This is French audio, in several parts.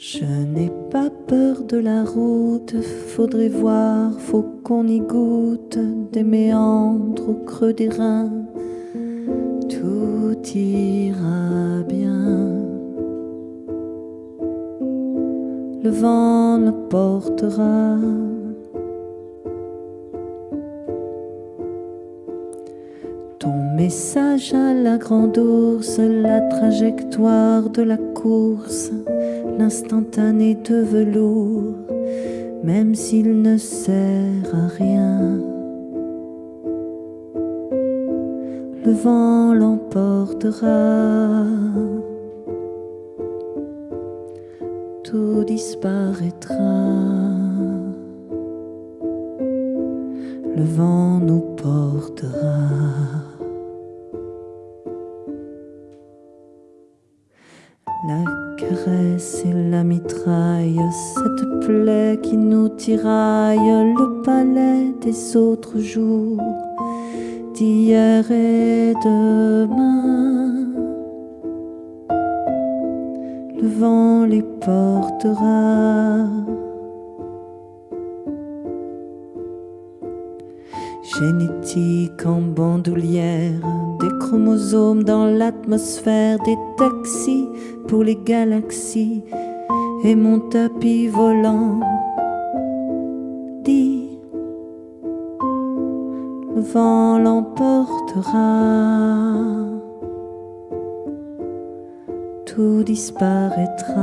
Je n'ai pas peur de la route, faudrait voir, faut qu'on y goûte des méandres au creux des reins. Tout ira bien. Le vent ne portera Ton message à la grande ours, la trajectoire de la course, l'instantané de velours, même s'il ne sert à rien. Le vent l'emportera, tout disparaîtra. Le vent nous portera. La caresse et la mitraille, cette plaie qui nous tiraille, le palais des autres jours, d'hier et demain. Le vent les portera. Génétique en bandoulière, des chromosomes dans l'atmosphère, des taxis pour les galaxies et mon tapis volant. Dis, le vent l'emportera, tout disparaîtra.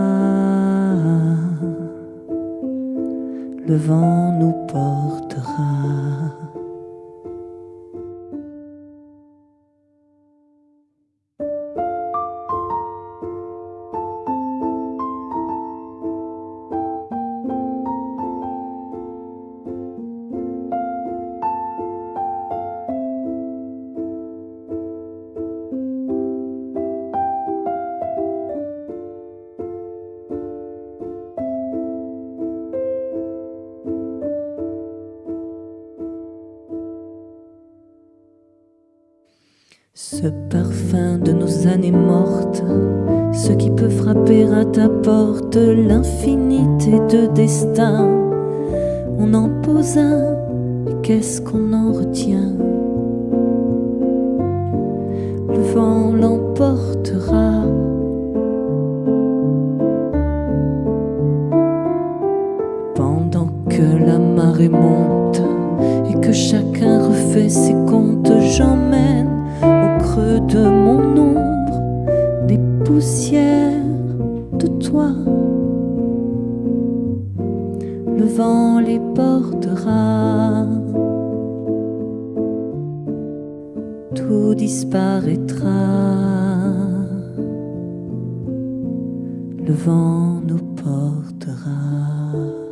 Le vent nous portera. Ce parfum de nos années mortes, ce qui peut frapper à ta porte, l'infinité de destin. On en pose un, qu'est-ce qu'on en retient? Le vent l'emportera. Pendant que la marée monte et que chacun refait ses comptes, j'emmène de mon ombre, des poussières de toi. Le vent les portera, tout disparaîtra. Le vent nous portera.